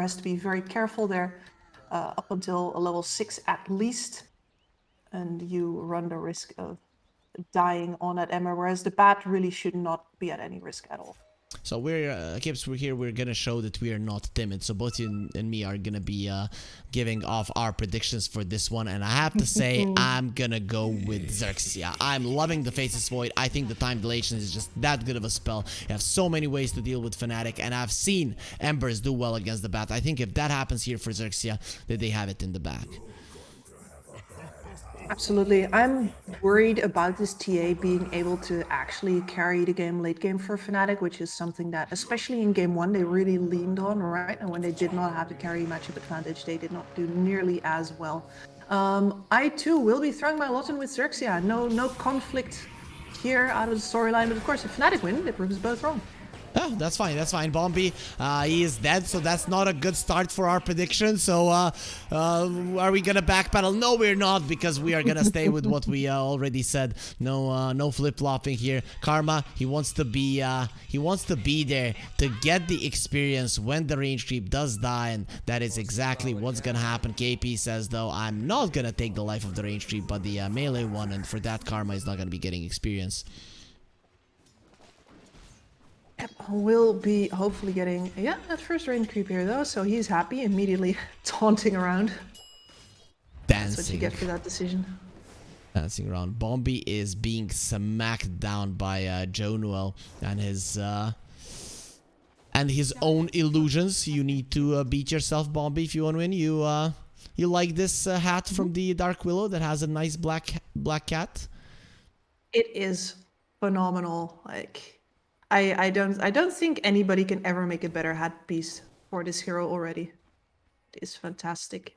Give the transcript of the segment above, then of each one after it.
has to be very careful there uh, up until a level 6 at least. And you run the risk of dying on that Emma, whereas the bat really should not be at any risk at all. So we're uh, Kips, we're here. We're gonna show that we are not timid. So both you and me are gonna be uh, giving off our predictions for this one, and I have to say I'm gonna go with Xerxia. I'm loving the Faceless Void. I think the time dilation is just that good of a spell. You have so many ways to deal with Fnatic, and I've seen Embers do well against the Bat. I think if that happens here for Xerxia, that they have it in the bag. Absolutely. I'm worried about this TA being able to actually carry the game late game for Fnatic, which is something that, especially in game one, they really leaned on, right? And when they did not have the carry matchup advantage, they did not do nearly as well. Um, I too will be throwing my lot in with Xerxia. No, no conflict here out of the storyline, but of course, if Fnatic win, it proves both wrong. Oh, that's fine. That's fine. Bombi, uh, he is dead, so that's not a good start for our prediction. So, uh, uh, are we gonna backpedal? No, we're not, because we are gonna stay with what we uh, already said. No, uh, no flip flopping here. Karma, he wants to be, uh, he wants to be there to get the experience when the range creep does die, and that is exactly what's gonna happen. KP says though, I'm not gonna take the life of the range creep, but the melee one, and for that, Karma is not gonna be getting experience. Will be hopefully getting, yeah, that first range creep here though, so he's happy, immediately taunting around. Dancing. That's what you get for that decision. Dancing around. Bombi is being smacked down by uh, Jaunuel and his uh, and his own illusions. You need to uh, beat yourself, Bombi, if you want to win. You uh, you like this uh, hat from the Dark Willow that has a nice black black cat? It is phenomenal. Like I, I don't I don't think anybody can ever make a better hat piece for this hero already. It is fantastic.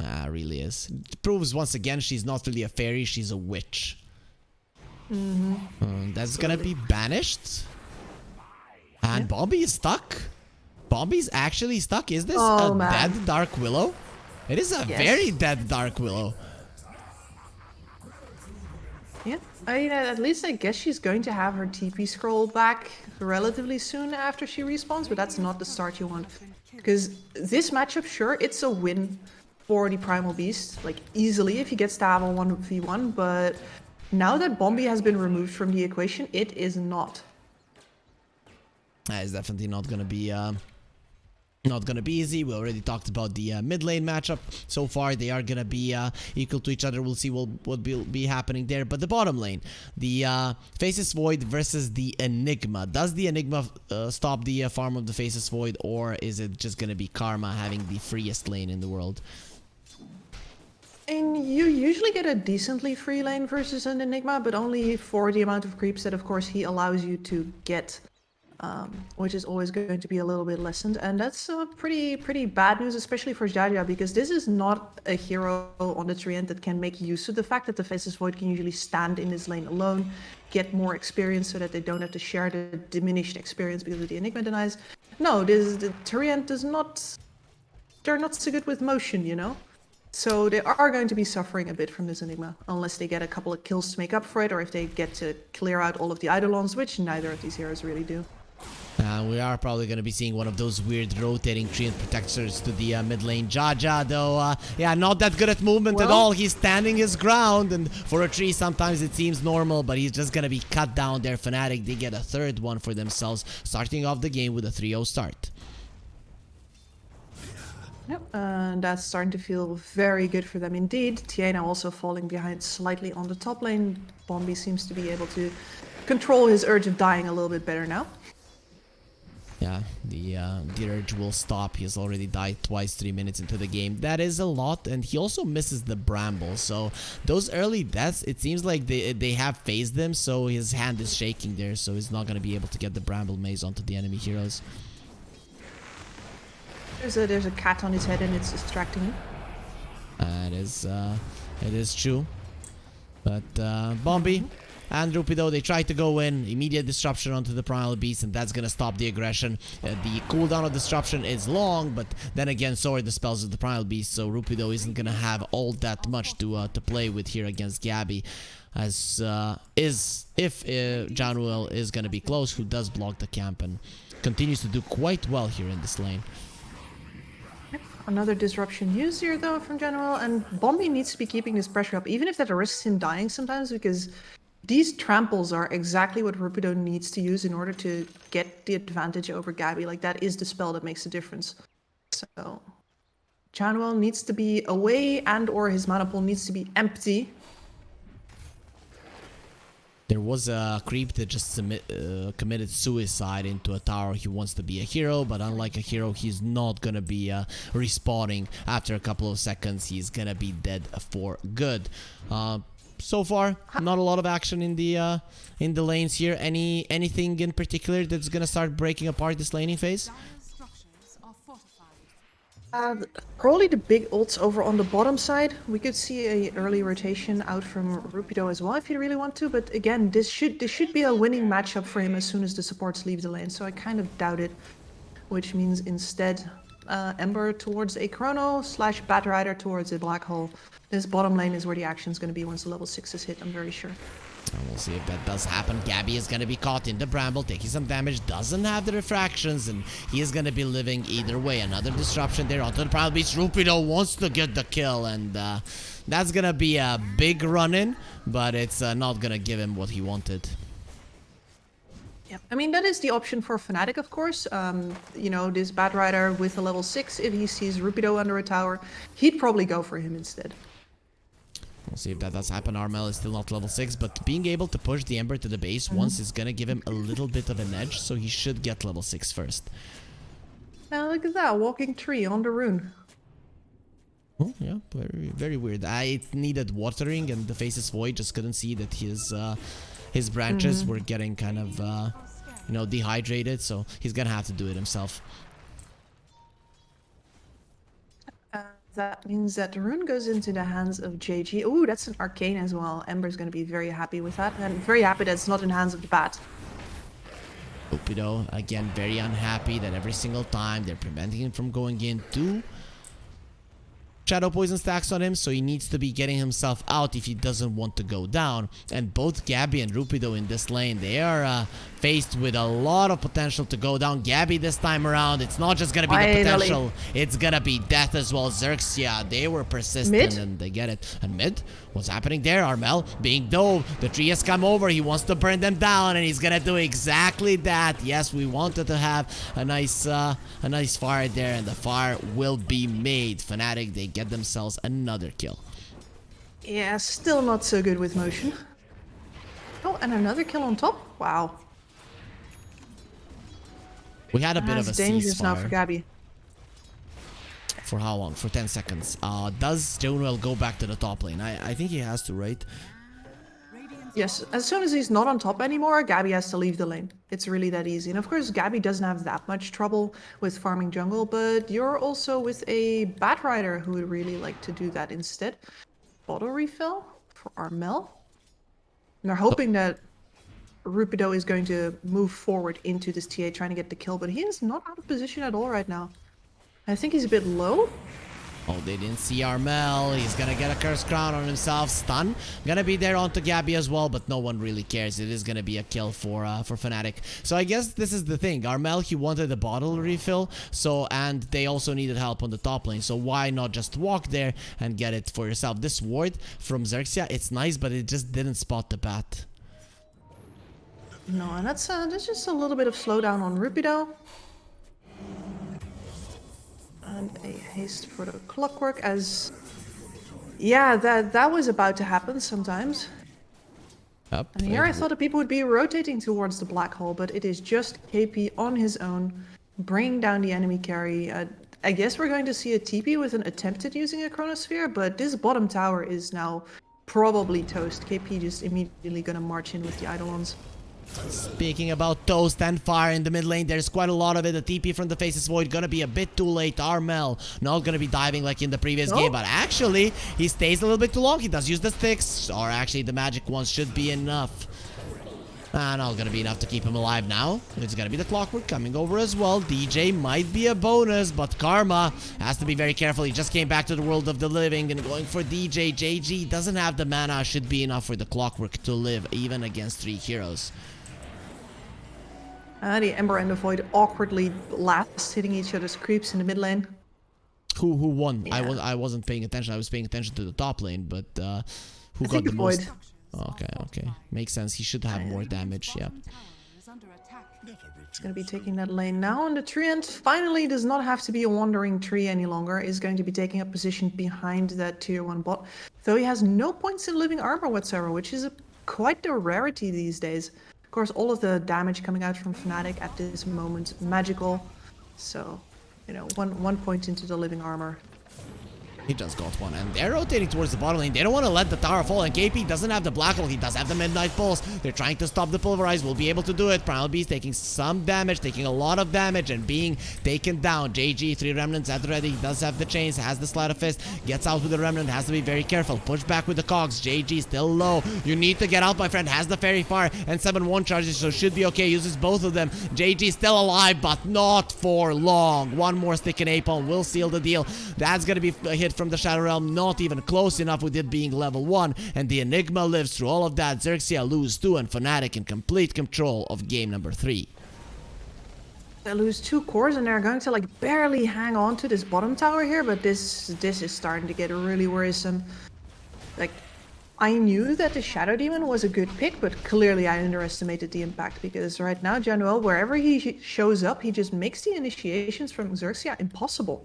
Ah, really is. It proves once again she's not really a fairy, she's a witch. Mm -hmm. um, that's gonna be banished. And yeah. Bombi is stuck. Bombi's actually stuck. Is this oh, a man. dead Dark Willow? It is a yes. very dead Dark Willow. I mean, at least I guess she's going to have her TP scroll back relatively soon after she respawns, but that's not the start you want. Because this matchup, sure, it's a win for the Primal Beast, like easily if he gets to have a 1v1, but now that Bombi has been removed from the equation, it is not. Is definitely not going to be uh, not gonna be easy. We already talked about the uh, mid lane matchup. So far, they are gonna be uh, equal to each other. We'll see what will be happening there. But the bottom lane, the uh, Faceless Void versus the Enigma. Does the Enigma uh, stop the uh, farm of the Faceless Void, or is it just gonna be Karma having the freest lane in the world? And you usually get a decently free lane versus an Enigma, but only for the amount of creeps that, of course, he allows you to get um, which is always going to be a little bit lessened. And that's uh, pretty pretty bad news, especially for Jaja, because this is not a hero on the Treant that can make use of the fact that the Faceless Void can usually stand in this lane alone, get more experience so that they don't have to share the diminished experience because of the Enigma denies. No, this the Treant does not... They're not so good with motion, you know? So they are going to be suffering a bit from this Enigma, unless they get a couple of kills to make up for it, or if they get to clear out all of the Eidolons, which neither of these heroes really do. Uh, we are probably going to be seeing one of those weird rotating Treant protectors to the uh, mid lane. Jaja, though, uh, yeah, not that good at movement well, at all. He's standing his ground, and for a tree, sometimes it seems normal, but he's just going to be cut down there. Fnatic, they get a third one for themselves, starting off the game with a 3-0 start. Yep, and that's starting to feel very good for them indeed. Tiana also falling behind slightly on the top lane. Bombi seems to be able to control his urge of dying a little bit better now. Yeah, the uh, urge will stop. He's already died twice, three minutes into the game. That is a lot, and he also misses the bramble. So those early deaths, it seems like they they have phased him. So his hand is shaking there, so he's not gonna be able to get the bramble maze onto the enemy heroes. There's a there's a cat on his head, and it's distracting him. That is uh, it is true. But uh, Bombi. And Rupido, they try to go in, immediate disruption onto the Primal Beast, and that's gonna stop the aggression. Uh, the cooldown of disruption is long, but then again, so are the spells of the Primal Beast, so Rupido isn't gonna have all that much to uh, to play with here against Gabby. As uh, is if uh, is gonna be close, who does block the camp and continues to do quite well here in this lane. Another disruption used here though from General, and Bombi needs to be keeping this pressure up, even if that risks him dying sometimes, because these tramples are exactly what Rupido needs to use in order to get the advantage over Gabby. Like that is the spell that makes the difference. So Chanwell needs to be away and or his mana pool needs to be empty there was a creep that just uh, committed suicide into a tower. He wants to be a hero, but unlike a hero, he's not gonna be uh, respawning after a couple of seconds. He's gonna be dead for good. Uh, so far, not a lot of action in the uh, in the lanes here. Any anything in particular that's gonna start breaking apart this laning phase? Uh, probably the big ults over on the bottom side. We could see a early rotation out from Rupido as well if you really want to. But again, this should this should be a winning matchup for him as soon as the supports leave the lane. So I kind of doubt it. Which means instead uh, Ember towards a Chrono slash Batrider towards a Black Hole. This bottom lane is where the action is going to be once the level 6 is hit, I'm very sure. And we'll see if that does happen. Gabby is going to be caught in the bramble, taking some damage, doesn't have the refractions, and he is going to be living either way. Another disruption there onto the Primal Beast. Rupido wants to get the kill, and uh, that's going to be a big run-in, but it's uh, not going to give him what he wanted. Yeah, I mean, that is the option for Fnatic, of course. Um, you know, this Batrider with a level 6, if he sees Rupido under a tower, he'd probably go for him instead. We'll see if that does happen. Armel is still not level 6, but being able to push the Ember to the base mm -hmm. once is gonna give him a little bit of an edge, so he should get level 6 first. Now look at that, walking tree on the rune. Oh, yeah, very, very weird. I needed watering and the Faceless Void just couldn't see that his uh, his branches mm -hmm. were getting kind of, uh, you know, dehydrated, so he's gonna have to do it himself. That means that the rune goes into the hands of JG. Oh, that's an arcane as well. Ember's going to be very happy with that. And very happy that it's not in the hands of the bat. Rupido, again, very unhappy that every single time they're preventing him from going in. into Shadow Poison stacks on him, so he needs to be getting himself out if he doesn't want to go down. And both Gabby and Rupido in this lane, they are uh, faced with a lot of potential to go down. Gabby this time around, it's not just gonna be Finally. the potential, it's gonna be death as well. Xerxia, they were persistent mid? and they get it. And mid, what's happening there? Armel being dove, the tree has come over, he wants to burn them down and he's gonna do exactly that. Yes, we wanted to have a nice, uh, a nice fire there and the fire will be made. Fnatic, they get themselves another kill. Yeah, still not so good with motion. Oh, and another kill on top? Wow. We had a bit of a dangerous ceasefire. now for Gabby. For how long? For 10 seconds. Uh, does Stonewell go back to the top lane? I, I think he has to, right? Yes, as soon as he's not on top anymore, Gabby has to leave the lane. It's really that easy. And of course, Gabby doesn't have that much trouble with farming jungle, but you're also with a Batrider who would really like to do that instead. Bottle refill for Armel. And they're hoping that Rupido is going to move forward into this TA trying to get the kill, but he is not out of position at all right now. I think he's a bit low. Oh, they didn't see Armel. He's gonna get a Curse Crown on himself. Stun. Gonna be there onto Gabby as well, but no one really cares. It is gonna be a kill for uh, for Fnatic. So I guess this is the thing. Armel, he wanted a bottle refill, so and they also needed help on the top lane. So why not just walk there and get it for yourself? This ward from Xerxia, it's nice, but it just didn't spot the bat. No, and that's, uh, that's just a little bit of slowdown on Rupido. And a haste for the clockwork as... Yeah, that, that was about to happen sometimes. Up. And here I thought that people would be rotating towards the black hole, but it is just KP on his own, bringing down the enemy carry. Uh, I guess we're going to see a TP with an attempt at using a Chronosphere, but this bottom tower is now probably toast. KP just immediately gonna march in with the Eidolons. Speaking about toast and fire in the mid lane, there's quite a lot of it. The TP from the Faceless Void gonna be a bit too late. Armel not gonna be diving like in the previous game, but actually, he stays a little bit too long. He does use the sticks, or actually the magic ones should be enough. Ah, not gonna be enough to keep him alive now. It's gonna be the clockwork coming over as well. DJ might be a bonus, but Karma has to be very careful. He just came back to the world of the living and going for DJ. JG doesn't have the mana, should be enough for the clockwork to live, even against three heroes. Uh, the Ember and the Void awkwardly last, hitting each other's creeps in the mid lane. who who won? I was I wasn't paying attention. I was paying attention to the top lane, but uh, who I got the the most? Okay, okay, makes sense. He should have more damage. Yeah. He's going to be taking that lane now, and the Treant finally does not have to be a wandering tree any longer. Is going to be taking a position behind that tier one bot, though he has no points in living armor whatsoever, which is a, quite a rarity these days. Of course, all of the damage coming out from Fnatic at this moment magical, so you know one one point into the living armor. He just got one, and they're rotating towards the bottom lane. They don't want to let the tower fall, and KP doesn't have the black hole. He does have the midnight pulse. They're trying to stop the pulverize. We'll be able to do it. Primal Beast taking some damage, taking a lot of damage, and being taken down. JG, three remnants at ready. He does have the chains, has the sleight of fist, gets out with the remnant, has to be very careful. Push back with the cogs. JG still low. You need to get out, my friend. Has the fairy fire and 7-1 charges, so should be okay. Uses both of them. JG still alive, but not for long. One more stick in Apon will seal the deal. That's gonna be a hit from the Shadow Realm, not even close enough with it being level 1. And the Enigma lives through all of that. Xerxia lose 2 and Fnatic in complete control of game number 3. They lose two cores and they're going to like barely hang on to this bottom tower here, but this this is starting to get really worrisome. Like, I knew that the Shadow Demon was a good pick, but clearly I underestimated the impact because right now Jaunuel, wherever he sh- shows up, he just makes the initiations from Xerxia impossible.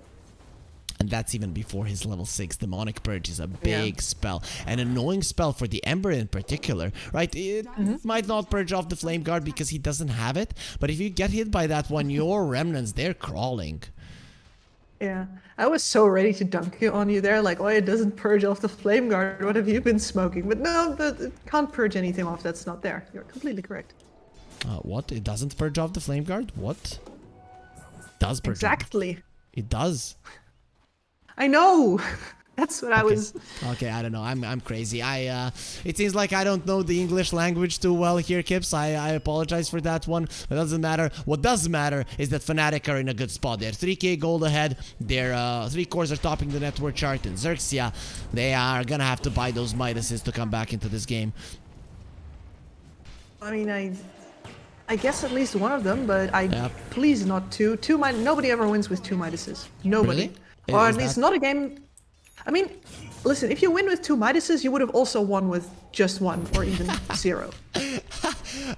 And that's even before his level 6 Demonic Purge is a big spell. An annoying spell for the Ember in particular, right? It might not purge off the Flame Guard because he doesn't have it, but if you get hit by that one, your remnants, they're crawling. Yeah, I was so ready to dunk you on you there, like, oh, it doesn't purge off the flame guard. What have you been smoking? But no, it can't purge anything off. That's not there. You're completely correct. Uh, what? It doesn't purge off the Flame Guard? What? Does purge off- Exactly. It does. I know. That's what I was. Okay, I don't know. I'm I'm crazy. I uh it seems like I don't know the English language too well here, Kips. I, I apologize for that one. But it doesn't matter. What does matter is that Fnatic are in a good spot. They're 3k gold ahead. Their uh three cores are topping the network chart in Xerxia. They are gonna have to buy those Midases to come back into this game. I mean, I. I guess at least one of them, but I Yep. please not two. Two Mid- Nobody ever wins with two Midases. Nobody. Really? Or at least that- not a game. I mean, listen. If you win with two Midases, you would have also won with just one or even zero.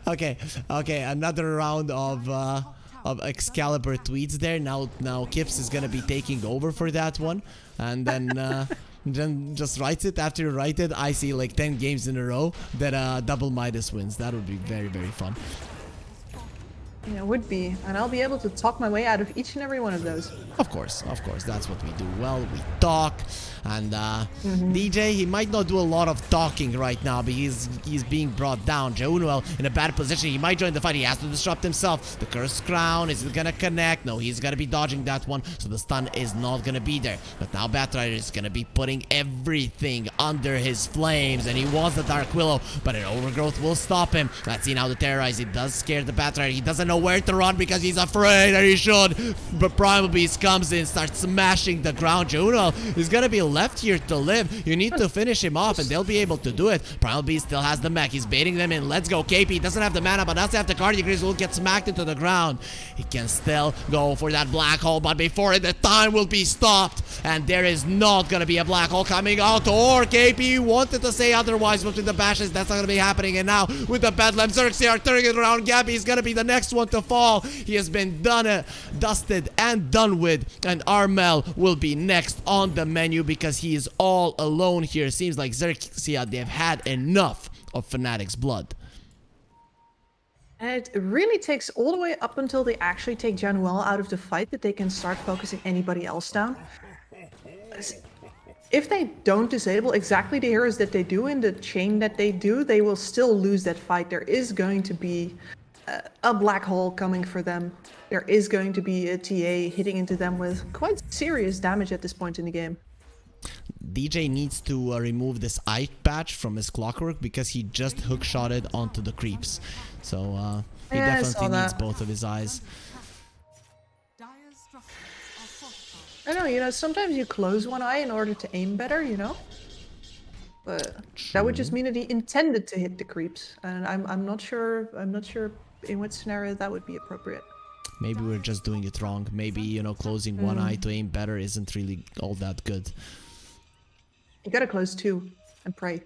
Okay, okay, another round of uh of Excalibur tweets there. Now now Kips is gonna be taking over for that one. And then uh then just writes it after you write it. I see like 10 games in a row that uh double Midas wins. That would be very, very fun. Yeah, it would be, and I'll be able to talk my way out of each and every one of those. Of course, of course, that's what we do well. We talk, and uh, DJ he might not do a lot of talking right now, but he's he's being brought down. Jaunuel in a bad position. He might join the fight. He has to disrupt himself. The cursed crown is it gonna connect? No, he's gonna be dodging that one, so the stun is not gonna be there. But now Batrider is gonna be putting everything under his flames, and he wants the Dark Willow, but an overgrowth will stop him. Let's see now the terrorize. It does scare the Batrider. He doesn't know where to run because he's afraid, and he should. But Primal Beast comes in, starts smashing the ground. Juno is gonna be left here to live. You need to finish him off, and they'll be able to do it. Primal Beast still has the mech. He's baiting them in. Let's go. KP doesn't have the mana, but does have the Cardiac will get smacked into the ground. He can still go for that black hole, but before it, the time will be stopped. And there is not gonna be a black hole coming out. Or KP wanted to say otherwise, with the bashes, that's not gonna be happening. And now with the Bedlam, Xerxia are turning it around. Gabby is gonna be the next one to fall. He has been done, uh, dusted and done with. And Armel will be next on the menu because he is all alone here. Seems like Xerxia, they've had enough of Fnatic's blood. And it really takes all the way up until they actually take Jaunuel out of the fight that they can start focusing anybody else down. If they don't disable exactly the heroes that they do in the chain that they do, they will still lose that fight. There is going to be a, black hole coming for them. There is going to be a TA hitting into them with quite serious damage at this point in the game. DJ needs to uh, remove this eye patch from his clockwork because he just hookshotted onto the creeps. So uh, he Yeah, definitely needs both of his eyes. I know, you know, sometimes you close one eye in order to aim better, you know? But that would just mean that he intended to hit the creeps. And I'm I'm not sure I'm not sure in what scenario that would be appropriate. maybe we're just doing it wrong. Maybe, you know, closing one eye to aim better isn't really all that good. You gotta close two and pray.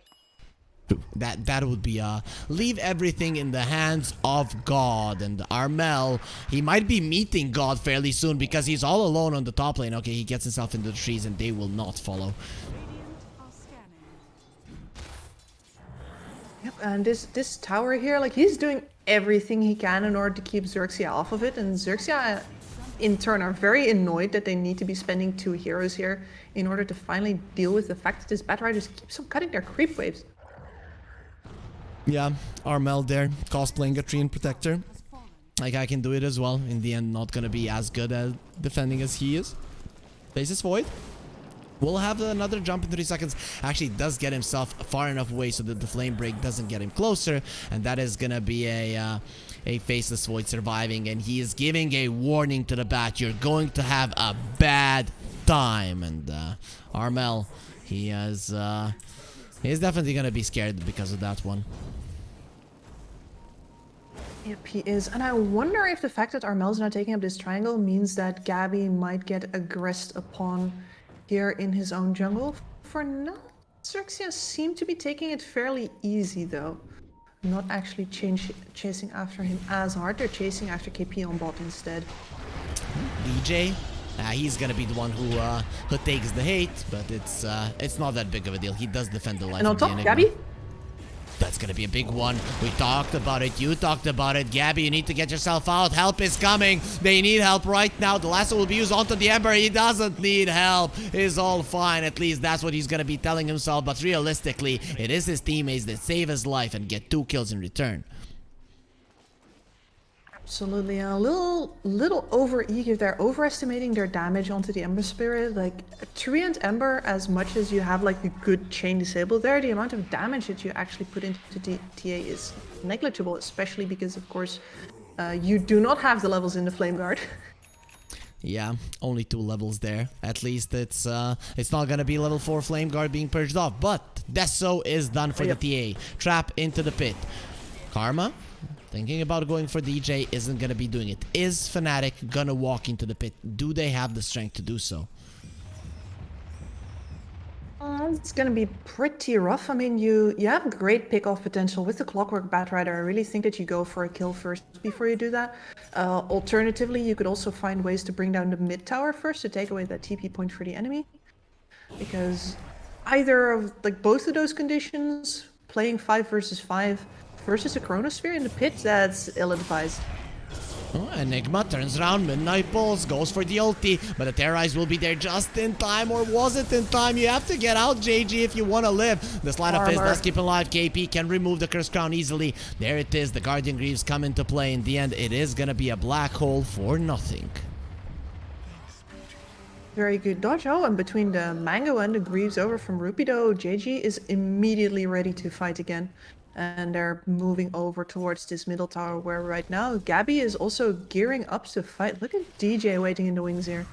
That that would be uh leave everything in the hands of God and Armel he might be meeting God fairly soon because he's all alone on the top lane. Okay, he gets himself into the trees and they will not follow. Yep, and this this tower here, like he's doing everything he can in order to keep Xerxia off of it, and Xerxia in turn are very annoyed that they need to be spending two heroes here in order to finally deal with the fact that this Batrider keeps on cutting their creep waves. Yeah, Armel there, cosplaying a Treant Protector. Like, I can do it as well. In the end, not gonna be as good at defending as he is. Faceless Void. We'll have another jump in 3 seconds. Actually, does get himself far enough away so that the Flame Break doesn't get him closer. And that is gonna be a... Uh, a Faceless Void surviving, and he is giving a warning to the bat. You're going to have a bad time. And uh, Armel, he has... Uh, he's definitely gonna be scared because of that one. Yep, he is. And I wonder if the fact that Armel's not taking up this triangle means that Gabby might get aggressed upon here in his own jungle. For now, Xerxia seem to be taking it fairly easy though. Not actually change, chasing after him as hard. They're chasing after KP on bot instead. DJ, uh, he's gonna be the one who uh, who takes the hate, but it's uh, it's not that big of a deal. He does defend the life And on of the top, enemy. Gabby? That's gonna be a big one. We talked about it. You talked about it. Gabby, you need to get yourself out. Help is coming. They need help right now. The lasso will be used onto the Ember. He doesn't need help. He's all fine. At least that's what he's gonna be telling himself. But realistically, it is his teammates that save his life and get two kills in return. Absolutely, a little little over eager. They're overestimating their damage onto the Ember Spirit. Like Treant Ember, as much as you have like a good chain disable there, the amount of damage that you actually put into the TA is negligible, especially because of course uh, you do not have the levels in the Flame Guard. Yeah, only two levels there. At least it's uh, it's not gonna be level 4 Flame Guard being purged off. But Deso is done for Yep. the TA. Trap into the pit. Karma, thinking about going for DJ, isn't gonna be doing it. Is Fnatic gonna walk into the pit? Do they have the strength to do so? Uh, it's gonna be pretty rough. I mean, you you have great pick-off potential with the Clockwork Batrider. I really think that you go for a kill first before you do that. Uh, alternatively, you could also find ways to bring down the mid tower first to take away that TP point for the enemy. Because either of like both of those conditions, playing five versus five versus a Chronosphere in the pit, that's ill-advised. Oh, Enigma turns around, Midnight Pulse goes for the ulti, but the Terrorize will be there just in time, or was it in time? You have to get out, JG, if you want to live. The Sleight of Fist Armor. does keep alive. KP can remove the Curse Crown easily. There it is, the Guardian Greaves come into play. In the end, it is gonna be a black hole for nothing. Very good dodge. Oh, and between the Mango and the Greaves over from Rupido, JG is immediately ready to fight again. And they're moving over towards this middle tower where right now Gabby is also gearing up to fight. Look at DJ waiting in the wings here.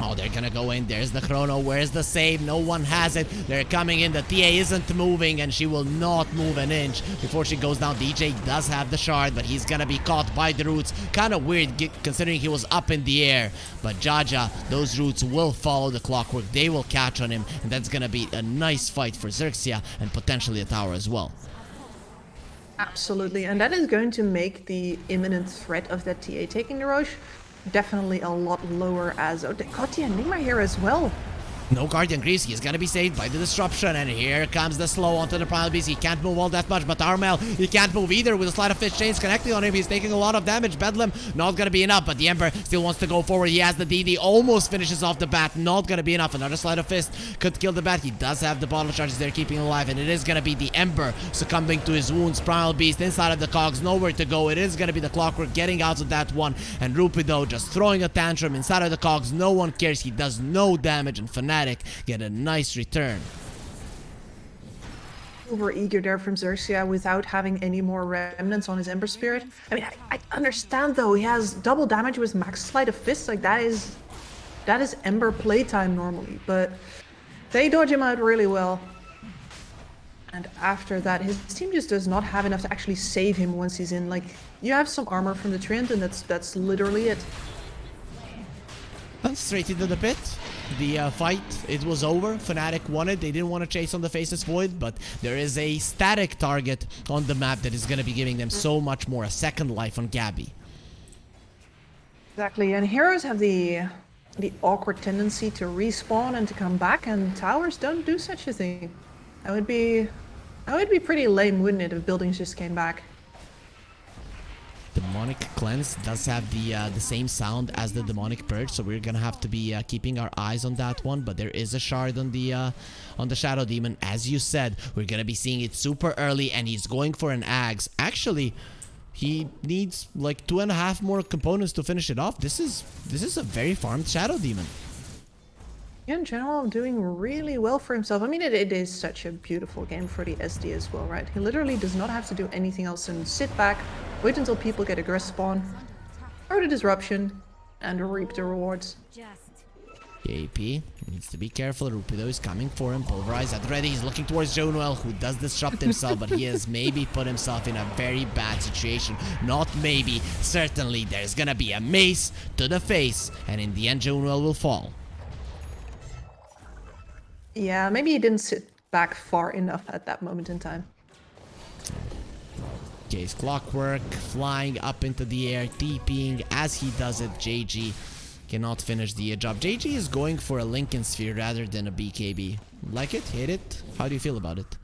Oh, they're gonna go in. There's the chrono. Where's the save? No one has it. They're coming in. The TA isn't moving, and she will not move an inch before she goes down. DJ does have the shard, but he's gonna be caught by the roots. Kind of weird considering he was up in the air. But Jaja, those roots will follow the clockwork. They will catch on him, and that's gonna be a nice fight for Xerxia and potentially a tower as well. Absolutely. And that is going to make the imminent threat of that TA taking the Rosh definitely a lot lower as... Oh, they got the Enigma here as well. No Guardian Greaves, he's gonna be saved by the disruption, and here comes the slow onto the Primal Beast. He can't move all that much, but Armel, he can't move either with a Sleight of Fist chains connecting on him. He's taking a lot of damage. Bedlam, not gonna be enough, but the Ember still wants to go forward. He has the DD, almost finishes off the bat, not gonna be enough. Another Sleight of Fist could kill the bat. He does have the bottle charges there, keeping alive, and it is gonna be the Ember succumbing to his wounds. Primal Beast inside of the cogs, nowhere to go. It is gonna be the Clockwork getting out of that one, and Rupido just throwing a tantrum inside of the cogs. No one cares. He does no damage, and Get a nice return. over eager there from Xerxia without having any more remnants on his Ember Spirit. I mean, I, I understand though, he has double damage with Max Sleight of Fist, like that is, that is Ember playtime normally, but they dodge him out really well. And after that, his team just does not have enough to actually save him once he's in. Like, you have some armor from the Treant, and that's that's literally it. And straight into the pit. The uh, fight, it was over. Fnatic won it. They didn't want to chase on the Faceless Void, but there is a static target on the map that is going to be giving them so much more. A second life on Gabby. Exactly, and heroes have the the awkward tendency to respawn and to come back, and towers don't do such a thing. That would be that would be pretty lame, wouldn't it, if buildings just came back? Demonic Cleanse does have the uh, the same sound as the Demonic Purge, so we're gonna have to be uh, keeping our eyes on that one. But there is a shard on the uh, on the Shadow Demon, as you said. We're gonna be seeing it super early, and he's going for an Axe. Actually, he needs like two and a half more components to finish it off. This is this is a very farmed Shadow Demon in general doing really well for himself. I mean, it, it is such a beautiful game for the SD as well, right? He literally does not have to do anything else and sit back, wait until people get aggressive spawn, throw the disruption, and reap the rewards. AP needs to be careful. Rupido is coming for him. Pulverize at ready. He's looking towards Jaunuel, who does disrupt himself, but he has maybe put himself in a very bad situation. Not maybe. Certainly, there's gonna be a mace to the face, and in the end, Jaunuel will fall. Yeah, maybe he didn't sit back far enough at that moment in time. Case Clockwork flying up into the air, TPing as he does it. JG cannot finish the job. JG is going for a Linken Sphere rather than a BKB. Like it? Hate it? How do you feel about it?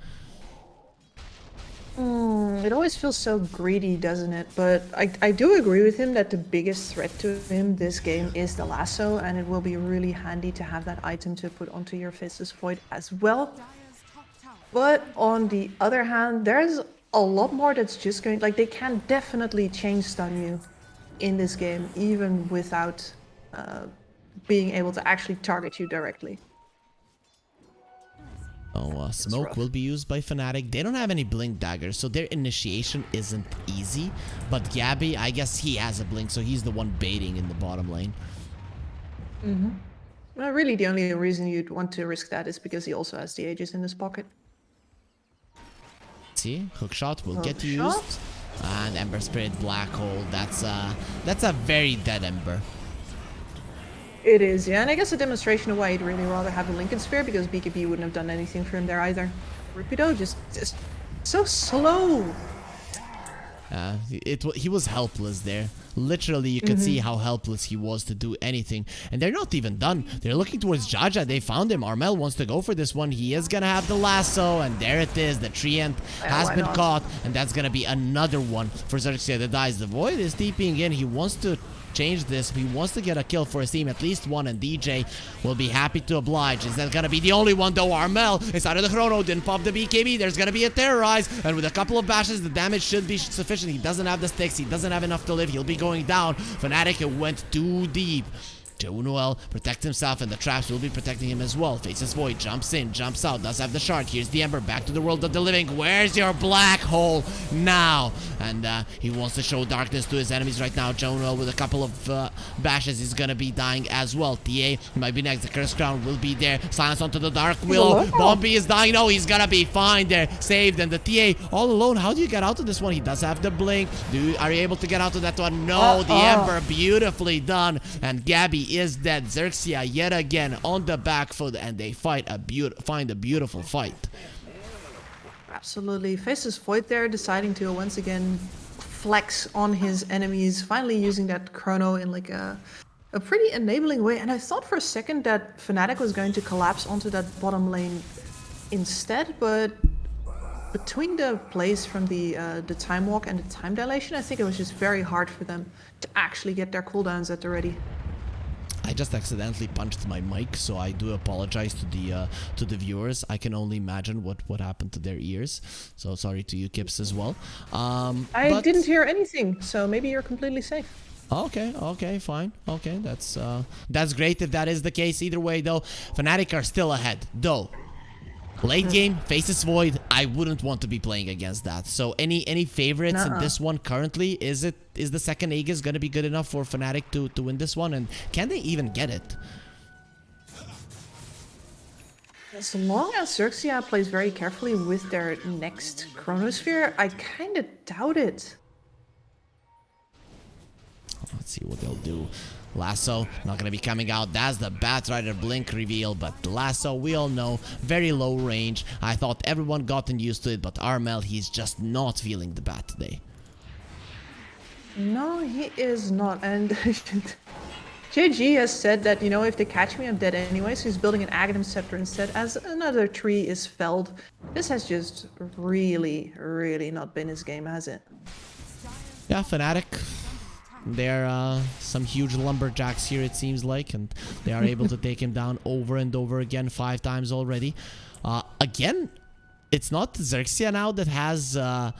Mm, it always feels so greedy, doesn't it? But I, I do agree with him that the biggest threat to him this game is the lasso, and it will be really handy to have that item to put onto your Faceless Void as well. But on the other hand, there's a lot more that's just going... Like, they can definitely change stun you in this game, even without uh, being able to actually target you directly. Oh, uh, smoke will be used by Fnatic. They don't have any blink daggers, so their initiation isn't easy. But Gabby, I guess he has a blink, so he's the one baiting in the bottom lane. Mm -hmm. Well, really, the only reason you'd want to risk that is because he also has the Aegis in his pocket. See, hookshot will hook get shot. used, and Ember Spirit Black Hole. That's uh, that's a very dead Ember. It is, yeah, and I guess a demonstration of why he'd really rather have a Linken Sphere because BKB wouldn't have done anything for him there either. Rupido just, just so slow. Uh, it he was helpless there. Literally, you could mm -hmm. see how helpless he was to do anything. And they're not even done. They're looking towards Jaja. They found him. Armel wants to go for this one. He is gonna have the lasso, and there it is. The Treant has been not? caught, and that's gonna be another one for Xerxia that dies. The Void is TPing in. He wants to change this. If He wants to get a kill for his team, at least one, and DJ will be happy to oblige. Is that gonna be the only one though? Armel inside of the Chrono didn't pop the BKB. There's gonna be a Terrorize, and with a couple of bashes, the damage should be sufficient. He doesn't have the sticks. He doesn't have enough to live. He'll be going down. Fnatic went too deep. Jaunuel protects himself and the traps will be protecting him as well. Faceless Void, jumps in, jumps out, does have the shard. Here's the Ember, back to the world of the living. Where's your black hole now? And uh, he wants to show darkness to his enemies right now. Jaunuel with a couple of uh, bashes is gonna be dying as well. TA might be next. The Curse Crown will be there. Silence onto the Dark Willow. Bombi is dying. No, he's gonna be fine there. Saved. And the TA all alone. How do you get out of this one? He does have the blink. Do Are you able to get out of that one? No, uh, the Ember beautifully done. And Gabby is dead. Xerxia yet again on the back foot and they fight a find a beautiful fight. Absolutely. Faceless Void there deciding to once again flex on his enemies, finally using that chrono in like a a pretty enabling way. And I thought for a second that Fnatic was going to collapse onto that bottom lane instead, but between the plays from the uh, the time walk and the time dilation, I think it was just very hard for them to actually get their cooldowns at the ready. I just accidentally punched my mic, so I do apologize to the uh, to the viewers. I can only imagine what what happened to their ears. So sorry to you, Kips, as well. Um, I but... didn't hear anything, so maybe you're completely safe. Okay, okay, fine. Okay, that's uh, that's great if that is the case. Either way, though, Fnatic are still ahead. Though Late mm-hmm. game, Faceless Void, I wouldn't want to be playing against that. So any any favorites in this one currently? Is it is the second Aegis gonna be good enough for Fnatic to, to win this one? And can they even get it? As long as Xerxia plays very carefully with their next Chronosphere, I kind of doubt it. Let's see what they'll do. Lasso, not gonna be coming out. That's the Batrider Blink reveal, but Lasso, we all know, very low range. I thought everyone gotten used to it, but Armel, he's just not feeling the bat today. No, he is not. And JG has said that, you know, if they catch me, I'm dead anyway, so he's building an Aghanim Scepter instead, as another tree is felled. This has just really, really not been his game, has it? Yeah, Fnatic. They're uh, some huge lumberjacks here, it seems like, and they are able to take him down over and over again, five times already. Uh, again, it's not Xerxia now that has... Uh,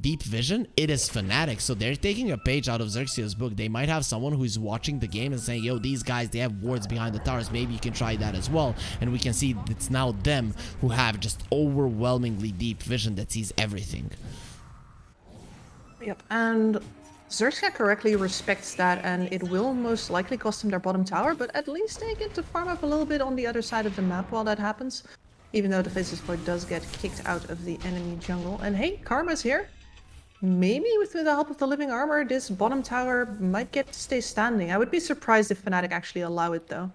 deep vision, it is Fnatic. So they're taking a page out of Xerxia's book. They might have someone who's watching the game and saying, yo, these guys, they have wards behind the towers. Maybe you can try that as well. And we can see it's now them who have just overwhelmingly deep vision that sees everything. Yep, and Xerxia correctly respects that, and it will most likely cost them their bottom tower, but at least they get to farm up a little bit on the other side of the map while that happens. Even though the Faceless Void does get kicked out of the enemy jungle. And hey, Karma's here. Maybe with the help of the living armor, this bottom tower might get to stay standing. I would be surprised if Fnatic actually allow it though.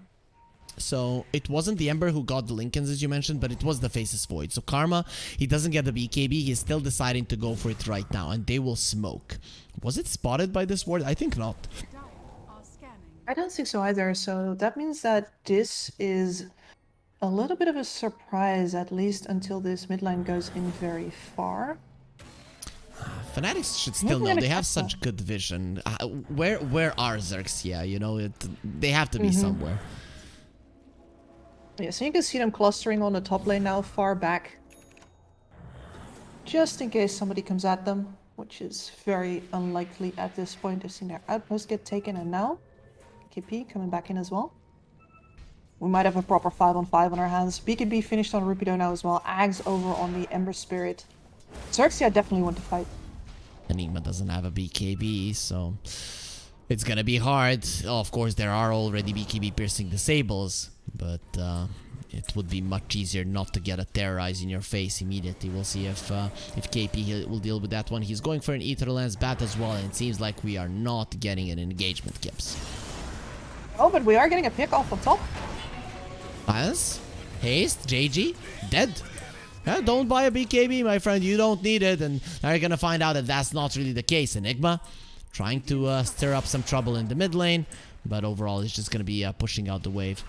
So it wasn't the Ember who got the Linkens, as you mentioned, but it was the Faceless Void. So Karma, he doesn't get the BKB. He's still deciding to go for it right now, and they will smoke. Was it spotted by this ward? I think not. I don't think so either. So that means that this is a little bit of a surprise, at least until this midline goes in very far. Fanatics should still know. They have such good vision. Uh, where where are Xerxia? You know, it, they have to be mm -hmm. somewhere. Yeah, so you can see them clustering on the top lane now, far back. Just in case somebody comes at them, which is very unlikely at this point. They've seen their outpost get taken, and now KP coming back in as well. We might have a proper 5 on 5 on our hands. BKB finished on Rupido now as well. Ags over on the Ember Spirit. Xerxia definitely want to fight. Enigma doesn't have a BKB, so it's gonna be hard. Oh, of course, there are already BKB piercing disables, but uh, it would be much easier not to get a terrorize in your face immediately. We'll see if uh, if KP will deal with that one. He's going for an Ether Lens bat as well, and it seems like we are not getting an engagement, Kips. Oh, but we are getting a pick off the top. Yes. Haste, JG, dead. Yeah, don't buy a BKB, my friend. You don't need it. And now you're going to find out that that's not really the case. Enigma trying to uh, stir up some trouble in the mid lane. But overall, it's just going to be uh, pushing out the wave.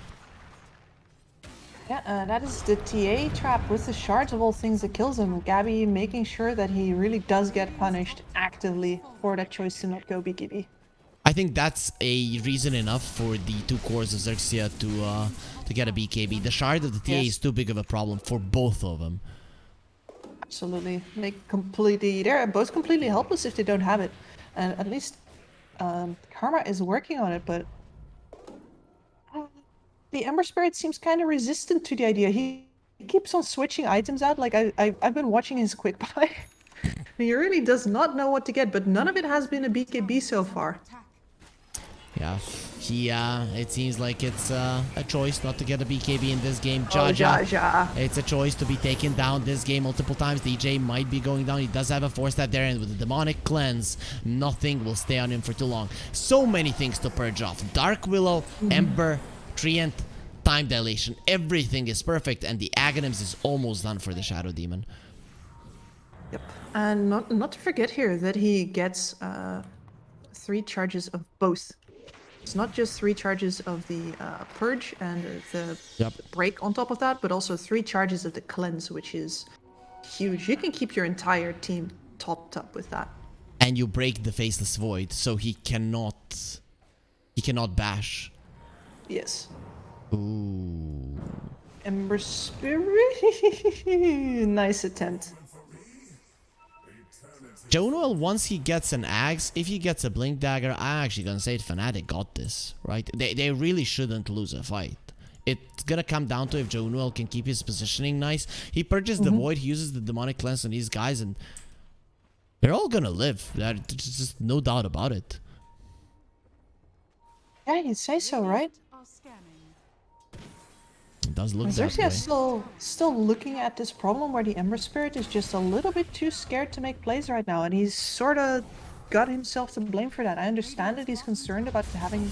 Yeah, uh, that is the TA trap with the shards of all things that kills him. Gabby making sure that he really does get punished actively for that choice to not go BKB. I think that's a reason enough for the two cores of Xerxia to uh, to get a BKB. The shard of the TA yes. is too big of a problem for both of them. Absolutely. They completely, they're both completely helpless if they don't have it. And at least um, Karma is working on it, but the Ember Spirit seems kind of resistant to the idea. He, he keeps on switching items out. Like I, I, I've been watching his quick buy. he really does not know what to get, but none of it has been a BKB so far. Yeah, he, uh, it seems like it's uh, a choice not to get a BKB in this game. Jaja, oh, Jaja. it's a choice to be taken down this game multiple times. DJ might be going down. He does have a force that there, and with the demonic cleanse, nothing will stay on him for too long. So many things to purge off. Dark Willow, mm -hmm. Ember, Treant, time dilation. Everything is perfect, and the Aghanims is almost done for the Shadow Demon. Yep, and not not to forget here that he gets uh, three charges of both it's not just three charges of the uh, Purge and the yep. Break on top of that, but also three charges of the Cleanse, which is huge. You can keep your entire team topped up with that. And you break the Faceless Void, so he cannot... He cannot bash. Yes. Ooh. Ember Spirit. nice attempt. Jaunuel, once he gets an axe, if he gets a blink dagger, I'm actually gonna say Fnatic got this, right? They, they really shouldn't lose a fight. It's gonna come down to if Jaunuel can keep his positioning nice. He purchased mm -hmm. the Void, he uses the Demonic Cleanse on these guys, and they're all gonna live. There's just no doubt about it. Yeah, you'd say so, right? Does look way. is still still looking at this problem where the Ember Spirit is just a little bit too scared to make plays right now, and he's sort of got himself to blame for that. I understand that he's concerned about having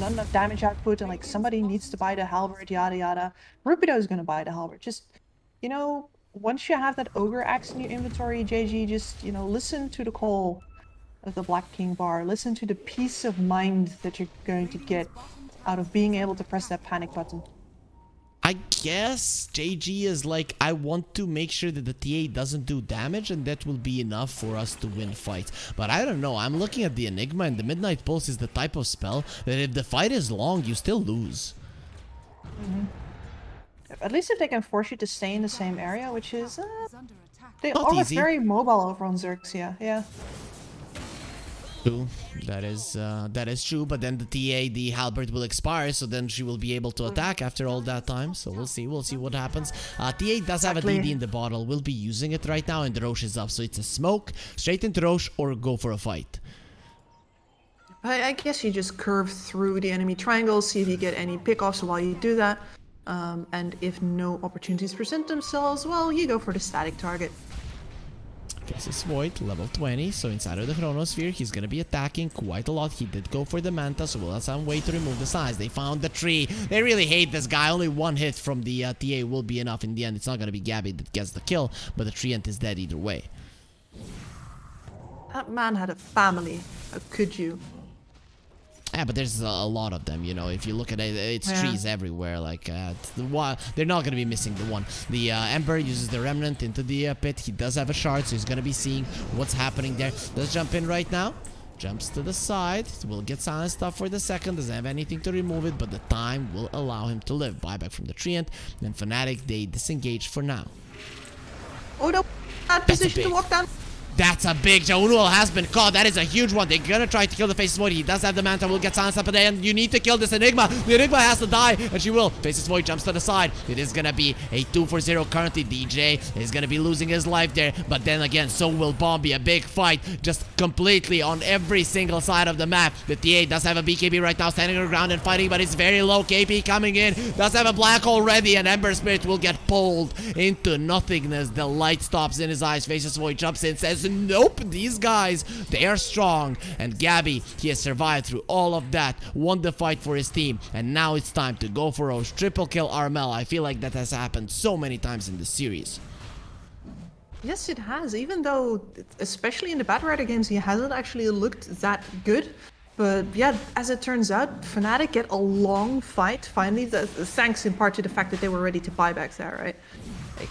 not enough damage output and like somebody needs to buy the halberd, yada yada. Rupido is gonna buy the halberd. Just you know, once you have that ogre axe in your inventory, JG, just you know, listen to the call of the Black King bar. Listen to the peace of mind that you're going to get out of being able to press that panic button. I guess JG is like, I want to make sure that the TA doesn't do damage and that will be enough for us to win fights. But I don't know, I'm looking at the Enigma and the Midnight Pulse is the type of spell that if the fight is long, you still lose. Mhm. At least if they can force you to stay in the same area, which is uh, they Not are easy. very mobile over on Xerxia. Yeah. True, that is uh, that is true. But then the TA, the halberd will expire, so then she will be able to attack after all that time. So we'll see, we'll see what happens. Uh, TA does have a Exactly. DD in the bottle. We'll be using it right now, and the Rosh is up, so it's a smoke straight into Rosh or go for a fight. I, I guess you just curve through the enemy triangle, see if you get any pickoffs while you do that. Um, and if no opportunities present themselves, well, you go for the static target. Faceless Void, level 20, so inside of the Chronosphere, he's gonna be attacking quite a lot. He did go for the Manta, so we'll have some way to remove the size. They found the tree. They really hate this guy. Only one hit from the uh, TA will be enough in the end. It's not gonna be Gabby that gets the kill, but the Treant is dead either way. That man had a family. How could you? Yeah, but there's a, a lot of them, you know. If you look at it, it's Yeah. trees everywhere. Like uh, the one, they're not gonna be missing the one. The uh, Ember uses the Remnant into the uh, pit. He does have a shard, so he's gonna be seeing what's happening there. Let's jump in right now. Jumps to the side. Will get silent stuff for the second. Doesn't have anything to remove it, but the time will allow him to live. Buyback from the Treant. Then Fnatic, they disengage for now. Oh no! Bad That's position to walk down. That's a big Jaunuel has been caught. That is a huge one. They're gonna try to kill the Faceless Void. He does have the Manta. Will get silenced up at the end. You need to kill this Enigma. The Enigma has to die, and she will. Faceless Void jumps to the side. It is gonna be a 2 for 0 currently. DJ is gonna be losing his life there. But then again, so will Bombi. A big fight. Just completely on every single side of the map. The TA does have a BKB right now standing on the ground and fighting, but it's very low. KP coming in. Does have a black hole ready, and Ember Spirit will get pulled into nothingness. The light stops in his eyes. Faceless Void jumps in, says, Nope, these guys, they are strong. And Gabby, he has survived through all of that, won the fight for his team, and now it's time to go for Rosh. Triple kill Armel. I feel like that has happened so many times in the series. Yes, it has. Even though, especially in the Batrider games, he hasn't actually looked that good. But yeah, as it turns out, Fnatic get a long fight finally. Thanks in part to the fact that they were ready to buy back there, right? Like,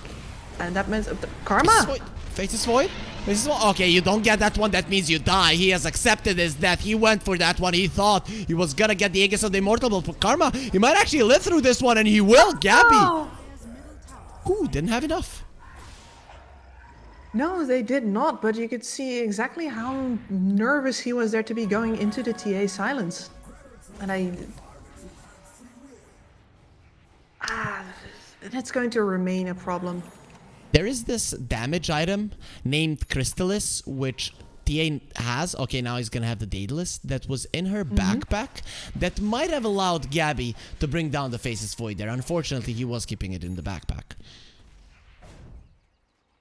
and that meant uh, karma. Void. Faceless Void? Faceless Void? Okay, you don't get that one. That means you die. He has accepted his death. He went for that one. He thought he was gonna get the Aegis of the Immortal, but for Karma, he might actually live through this one, and he will. Gabby. Oh, Ooh, didn't have enough. no, they did not. But you could see exactly how nervous he was there to be going into the TA silence, and I. Ah, that's going to remain a problem. There is this damage item named Crystalys, which TA has. Okay, now he's gonna have the Daedalus that was in her backpack that might have allowed Gabby to bring down the Faceless Void there. Unfortunately, he was keeping it in the backpack.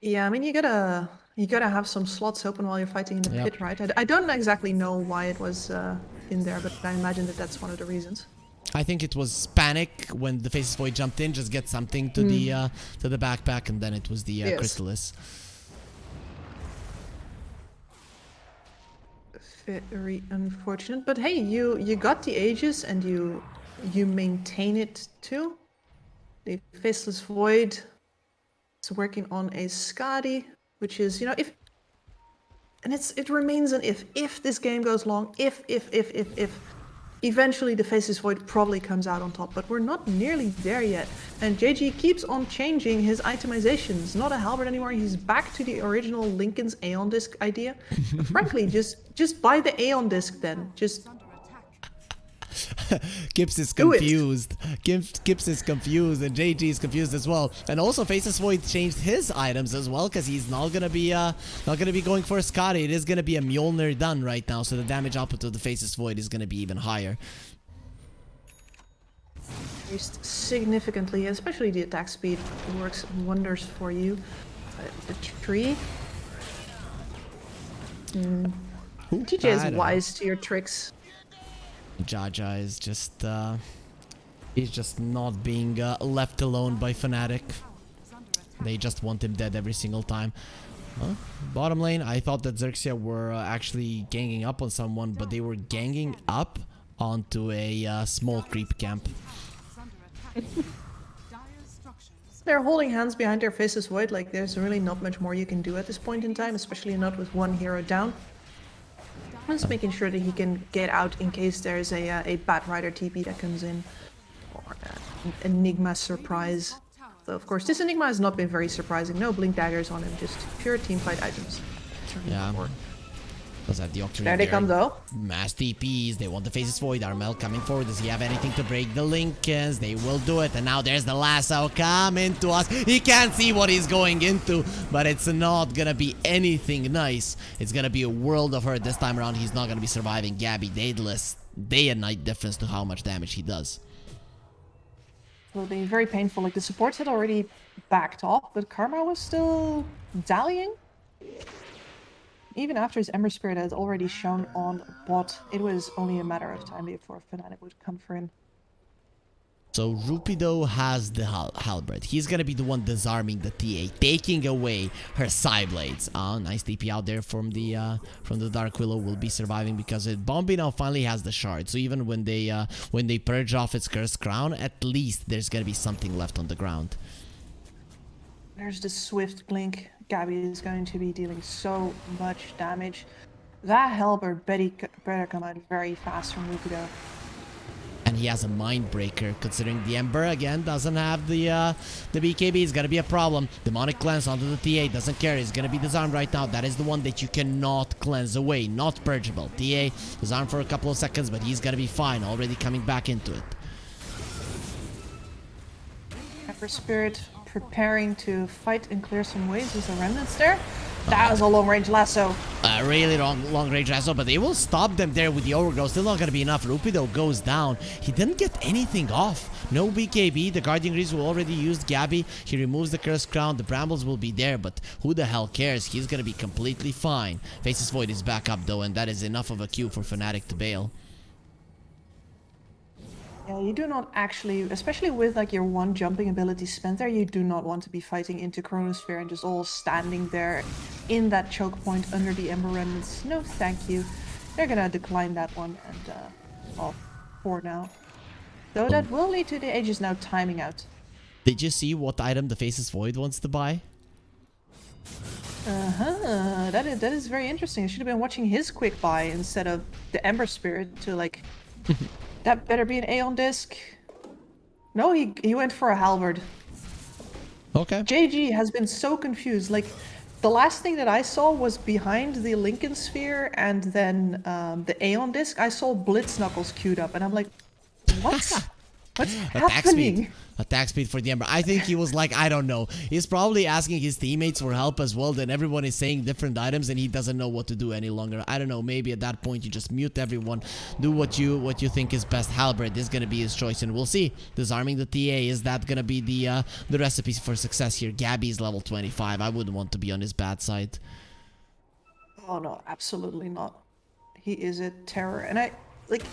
Yeah, I mean you gotta you gotta have some slots open while you're fighting in the Yep. pit, right? I, I don't exactly know why it was uh, in there, but I imagine that that's one of the reasons. I think it was panic when the Faceless Void jumped in, just get something to the uh, to the backpack, and then it was the uh, Yes. Crystalys. Very unfortunate, but hey, you you got the Aegis, and you you maintain it too. The Faceless Void is working on a Skadi, which is you know if and it's it remains an if if this game goes long if if if if if eventually the faceless void probably comes out on top but we're not nearly there yet. And jg keeps on changing his itemizations. Not a halberd anymore. He's back to the original linken's aeon disc idea. Frankly just just buy the aeon disc then. Just Gibbs is confused. Gibbs, Gibbs is confused, and JG is confused as well. And also, Faceless Void changed his items as well, because he's not gonna be uh not gonna be going for a Skadi. It is gonna be a Mjolnir done right now, so the damage output of the Faceless Void is gonna be even higher. increased significantly, especially the attack speed works wonders for you. Uh, the tree. Mm. Ooh, TJ is don't know. wise to your tricks. Jaja is just uh he's just not being uh, left alone by Fnatic. They just want him dead every single time. Huh? Bottom lane, I thought that Xerxia were uh, actually ganging up on someone, but they were ganging up onto a uh, small creep camp. They're holding hands behind their faceless void, like there's really not much more you can do at this point in time, especially not with one hero down. Just making sure that he can get out in case there's a, uh, a Batrider TP that comes in. Or uh, an Enigma surprise. So of course this Enigma has not been very surprising. No Blink Daggers on him, just pure teamfight items. Yeah. four. Does have the Octarine There they come though. Mass TPs, they want the faceless void. Armel coming forward. Does he have anything to break the Linkens? They will do it. And now there's the lasso coming to us. He can't see what he's going into, but it's not gonna be anything nice. It's gonna be a world of hurt this time around. He's not gonna be surviving Gabby Daedalus. Day and night difference to how much damage he does. will be very painful. Like the supports had already backed off, but Karma was still dallying. Even after his Ember Spirit had already shown on bot, it was only a matter of time before Fnatic would come for him. So Rupido has the hal halberd. He's gonna be the one disarming the TA, taking away her side blades. Ah, nice TP out there from the uh, from the Dark Willow. Will be surviving because it Bombi now finally has the shard. So even when they uh, when they purge off its cursed crown, at least there's gonna be something left on the ground. There's the Swift Blink. Gabby is going to be dealing so much damage. That Halberd Betty better come out very fast from Rupido. And he has a mind breaker, considering the Ember again doesn't have the uh, the BKB. It's gonna be a problem. Demonic cleanse onto the TA doesn't care. He's gonna be disarmed right now. That is the one that you cannot cleanse away, not purgeable. TA disarmed for a couple of seconds, but he's gonna be fine. Already coming back into it. Ember Spirit preparing to fight and clear some ways with the remnants there. That was a long range lasso. A really long, long range lasso, but they will stop them there with the overgrowth. Still not gonna be enough. Rupido goes down. He didn't get anything off. No BKB. The Guardian Greaves will already used Gabby. He removes the Cursed Crown. The Brambles will be there, but who the hell cares? He's gonna be completely fine. Faceless Void is back up though, and that is enough of a cue for Fnatic to bail. Yeah, you do not actually, especially with like your one jumping ability spent there, you do not want to be fighting into Chronosphere and just all standing there in that choke point under the Ember Remnants. No, thank you. They're gonna decline that one and, uh, well, for now. Though that will lead to the Aegis now timing out. Did you see what item the Faceless Void wants to buy? Uh-huh, that is, that is very interesting. I should have been watching his quick buy instead of the Ember Spirit to like... that better be an Aeon Disc. No, he, he went for a Halberd. Okay. JG has been so confused. Like, the last thing that I saw was behind the Linken Sphere and then um, the Aeon Disc. I saw Blitz Knuckles queued up, and I'm like, what? What's Attack happening? speed. Attack speed for the Ember. I think he was like, I don't know. He's probably asking his teammates for help as well. Then everyone is saying different items and he doesn't know what to do any longer. I don't know. Maybe at that point you just mute everyone. Do what you what you think is best. Halberd is gonna be his choice and we'll see. Disarming the TA, is that gonna be the uh, the recipe for success here? Gabby's level 25. I wouldn't want to be on his bad side. Oh no, absolutely not. He is a terror, and I like.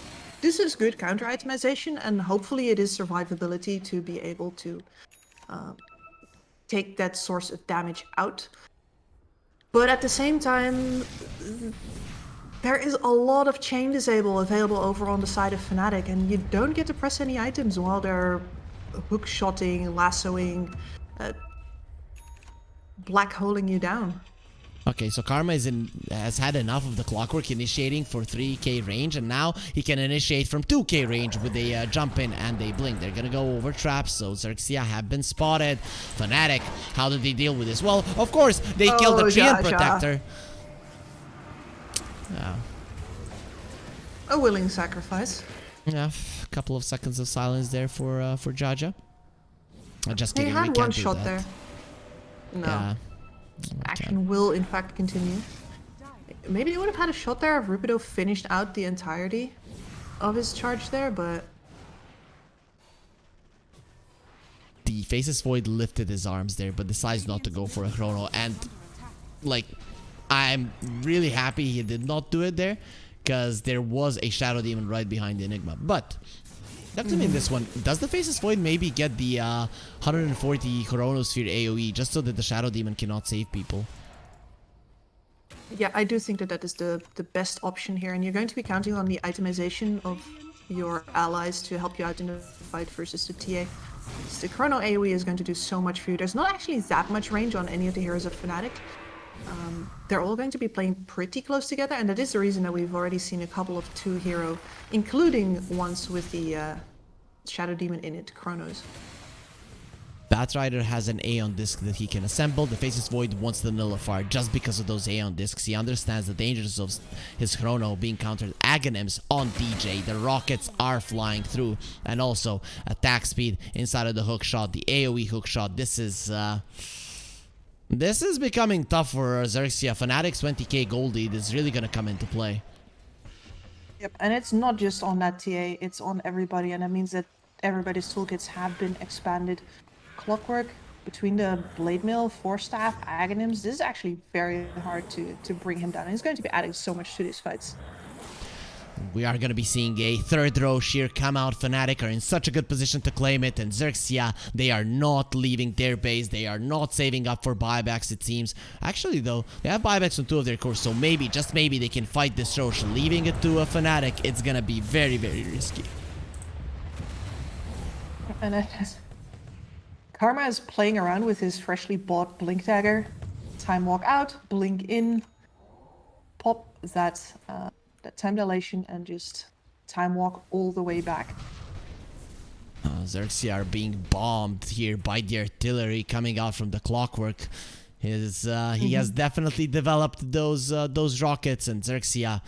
This is good counter itemization, and hopefully it is survivability to be able to um, take that source of damage out. But at the same time, there is a lot of chain disable available over on the side of Fnatic, and you don't get to press any items while they're hook shotting, lassoing, uh, black holing you down. Okay, so Karma is in, has had enough of the clockwork initiating for 3k range, and now he can initiate from 2k range with a uh, jump in and a blink. They're gonna go over traps, so Xerxia have been spotted. Fnatic, how did they deal with this? Well, of course, they killed the Oh, Treant Jaja. Protector. Yeah, A willing sacrifice. yeah, a couple of seconds of silence there for uh, for Jaja. Uh, just They kidding, we had can't one do shot that. there. No. Yeah. Action will in fact continue. Maybe they would have had a shot there if Rupido finished out the entirety of his charge there, but the Faceless Void lifted his arms there, but decides not to go for a Chrono. And, like, I'm really happy he did not do it there, because there was a Shadow Demon right behind the Enigma. But, talk in this one. Does the Faceless Void maybe get the uh, 140 Chronosphere AoE just so that the Shadow Demon cannot save people? Yeah, I do think that that is the, the best option here, and you're going to be counting on the itemization of your allies to help you out in the fight versus the TA. The Chrono AoE is going to do so much for you. There's not actually that much range on any of the heroes of Fnatic. Um, they're all going to be playing pretty close together, and that is the reason that we've already seen a couple of two hero, including ones with the uh, Shadow Demon in it, Chronos. Batrider has an Aeon disc that he can assemble. The Faceless Void wants the Nullifier just because of those Aeon discs. He understands the dangers of his Chrono being countered. Aghanims on DJ. The rockets are flying through. And also attack speed inside of the hook shot. The AoE hook shot. This is... Uh, this is becoming tough for Xerxia. Fnatic's 20k gold lead is really going to come into play. Yep, and it's not just on that TA, it's on everybody, and that means that everybody's toolkits have been expanded. Clockwork, between the Blade Mail, Force Staff, Aghanims. this is actually very hard to, to bring him down. He's going to be adding so much to these fights. We are going to be seeing a third row sheer come out. Fnatic are in such a good position to claim it. And Xerxia, they are not leaving their base. They are not saving up for buybacks, it seems. Actually, though, they have buybacks on two of their cores. So maybe, just maybe, they can fight this Rosh. Leaving it to a Fnatic, it's going to be very, very risky. And it has... Karma is playing around with his freshly bought Blink Dagger. Time walk out, blink in, pop that uh, that time dilation, and just time walk all the way back. Uh, Xerxia are being bombed here by the artillery coming out from the clockwork. His, uh, he mm -hmm. has definitely developed those uh, those rockets, and Xerxia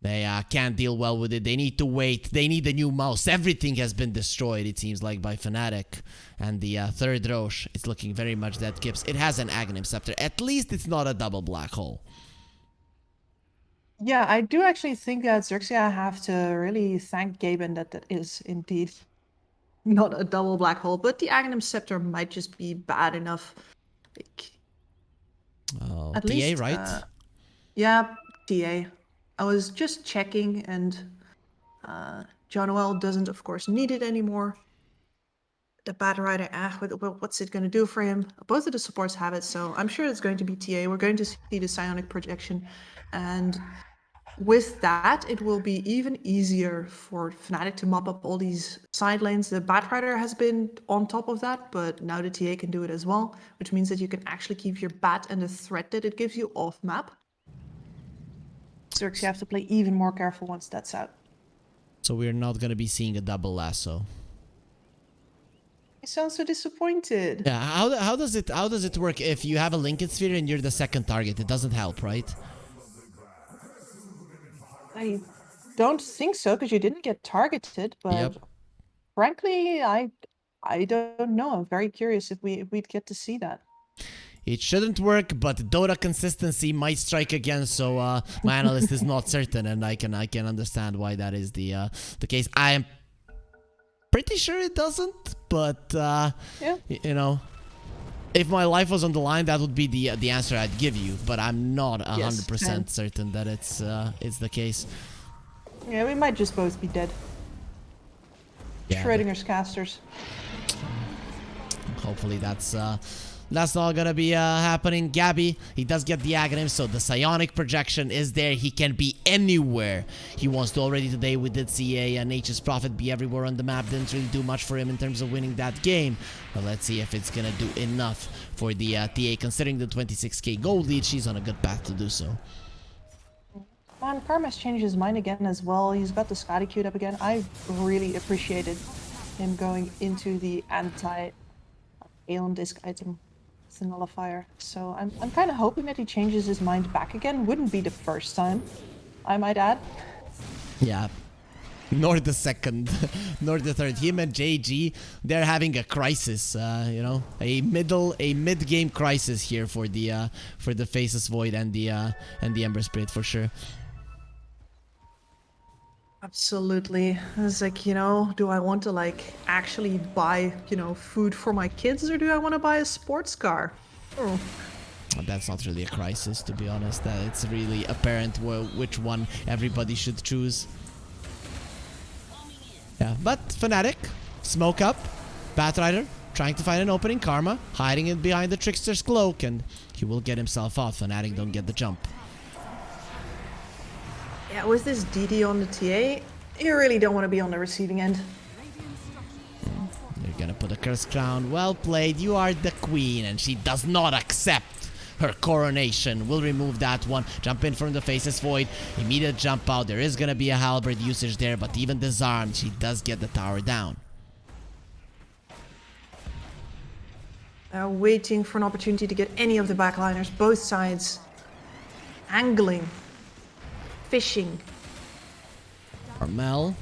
they uh, can't deal well with it. They need to wait. They need a new mouse. Everything has been destroyed, it seems like, by Fnatic. And the uh, third Rosh is looking very much that Gibbs. It has an Aghanim Scepter. At least it's not a double black hole. Yeah, I do actually think that Xerxia have to really thank Gaben that that is indeed not a double black hole. But the Aghanim Scepter might just be bad enough. Like, oh, At TA, least, right? Uh, yeah, TA. I was just checking, and uh, Jaunuel doesn't, of course, need it anymore. The Batrider, ah, what's it going to do for him? Both of the supports have it, so I'm sure it's going to be TA. We're going to see the psionic projection, and with that, it will be even easier for Fnatic to mop up all these side lanes. The Batrider has been on top of that, but now the TA can do it as well, which means that you can actually keep your Bat and the threat that it gives you off map. You have to play even more careful once that's out. So we're not going to be seeing a double lasso. I sound so disappointed. Yeah, how, how does it how does it work if you have a Linken Sphere and you're the second target? It doesn't help, right? I don't think so because you didn't get targeted, but yep. frankly, I I don't know. I'm very curious if we if we'd get to see that. It shouldn't work, but Dota consistency might strike again. So uh, my analyst is not certain, and I can I can understand why that is the uh, the case. I am pretty sure it doesn't, but uh, yeah. you know, if my life was on the line, that would be the uh, the answer I'd give you. But I'm not hundred yes, percent certain that it's uh, it's the case. Yeah, we might just both be dead. Yeah, Schrodinger's casters. Hopefully that's uh, that's not gonna be uh, happening. Gabby, he does get the Aghanim, so the psionic projection is there. He can be anywhere he wants to. Already today we did see a, a Nature's Prophet be everywhere on the map. Didn't really do much for him in terms of winning that game. But let's see if it's gonna do enough for the uh, TA. Considering the 26k gold lead, she's on a good path to do so. Man, Karma's changed his mind again as well. He's got the Skadi queued up again. I really appreciated him going into the anti-Aeon disc item the nullifier. So I'm, I'm kind of hoping that he changes his mind back again. Wouldn't be the first time, I might add. Yeah. Nor the second, nor the third. Him and JG, they're having a crisis. Uh, you know, a middle, a mid-game crisis here for the uh, for the Faceless Void and the uh, and the Ember Spirit for sure. Absolutely. It's like, you know, do I want to like actually buy, you know, food for my kids or do I want to buy a sports car? Oh. That's not really a crisis, to be honest. Uh, it's really apparent wh which one everybody should choose. Yeah, but Fnatic, smoke up, Batrider, trying to find an opening, Karma, hiding it behind the Trickster's cloak, and he will get himself off. Fnatic don't get the jump. Yeah, with this DD on the TA, you really don't want to be on the receiving end. You're gonna put a curse crown. Well played. You are the queen, and she does not accept her coronation. We'll remove that one. Jump in from the Faceless Void. Immediate jump out. There is gonna be a halberd usage there, but even disarmed, she does get the tower down. They're waiting for an opportunity to get any of the backliners, both sides. Angling. Fishing. Armel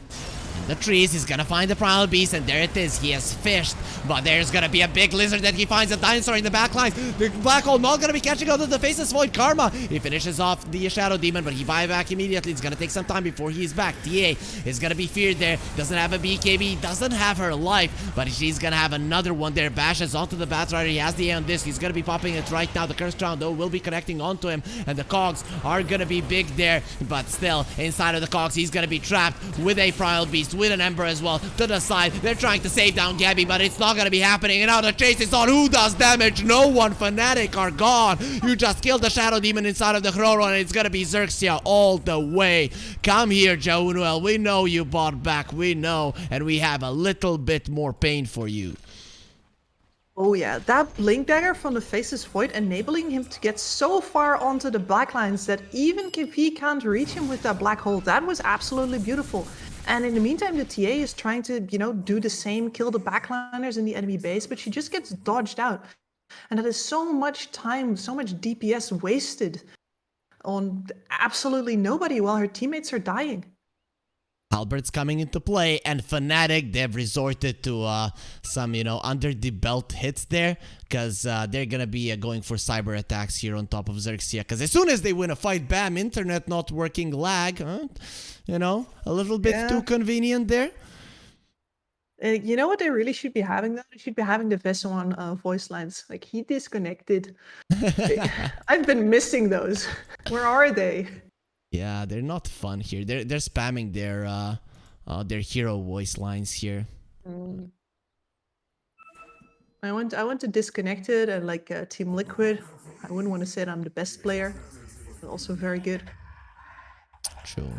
in the trees. He's gonna find the Primal Beast, and there it is. He has fished, but there's gonna be a big lizard that he finds a dinosaur in the back lines. The Black Hole not gonna be catching up to the Faceless Void Karma. He finishes off the Shadow Demon, but he buy back immediately. It's gonna take some time before he's back. TA is gonna be feared there. Doesn't have a BKB, doesn't have her life, but she's gonna have another one there. Bashes onto the Batrider. He has the Aeon Disc. He's gonna be popping it right now. The Curse Crown, though, will be connecting onto him, and the Cogs are gonna be big there, but still, inside of the Cogs, he's gonna be trapped with a Primal Beast, with an Ember as well, to the side. They're trying to save down Gabby, but it's not gonna be happening. And now the chase is on. Who does damage? No one. Fnatic are gone. You just killed the Shadow Demon inside of the Chrono, and it's gonna be Xerxia all the way. Come here, Jaunuel. We know you bought back. We know. And we have a little bit more pain for you. Oh yeah, that Blink Dagger from the Faceless Void enabling him to get so far onto the backlines that even if he can't reach him with that black hole, that was absolutely beautiful. And in the meantime, the TA is trying to, you know, do the same, kill the backliners in the enemy base, but she just gets dodged out. And that is so much time, so much DPS wasted on absolutely nobody while her teammates are dying. Halberd's coming into play, and Fnatic, they've resorted to uh, some, you know, under the belt hits there, because uh, they're gonna be uh, going for cyber attacks here on top of Xerxia, because as soon as they win a fight, bam, internet not working, lag, huh? you know, a little bit Yeah. too convenient there. Uh, you know what they really should be having though? They should be having the Vessel on uh, voice lines. Like he disconnected. I've been missing those. Where are they? Yeah, they're not fun here. They're they're spamming their uh, uh their hero voice lines here. Mm. I want I went to disconnected and like uh, Team Liquid. I wouldn't want to say that I'm the best player, but also very good. True.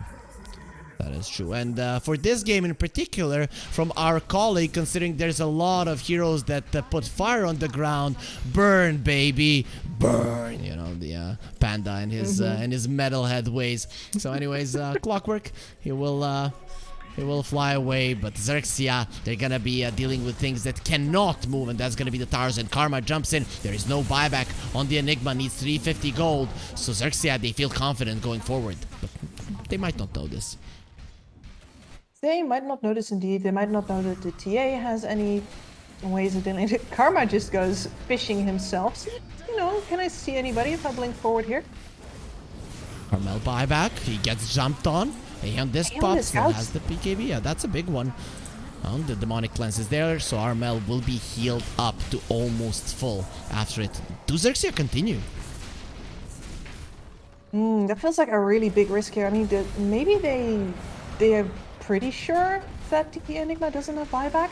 That is true. And uh, for this game in particular, from our colleague, considering there's a lot of heroes that uh, put fire on the ground, burn, baby, burn. You know the uh, panda and his uh, and his metalhead ways. So, anyways, uh, Clockwork, he will. Uh, he will fly away, but Xerxia, they're gonna be uh, dealing with things that cannot move, and that's gonna be the towers. And Karma jumps in. There is no buyback on the Enigma, needs 350 gold. So Xerxia, they feel confident going forward, but they might not know this. They might not notice indeed. They might not know that the TA has any ways of dealing. Karma just goes fishing himself. So, you know, can I see anybody if I blink forward here? Carmel buyback. He gets jumped on. And this Damn, pop this has the BKB. Yeah, that's a big one. Um, the demonic cleanse is there, so Armel will be healed up to almost full after it. Do Xerxia continue? Hmm, that feels like a really big risk here. I mean, the, maybe they they are pretty sure that the Enigma doesn't have buyback.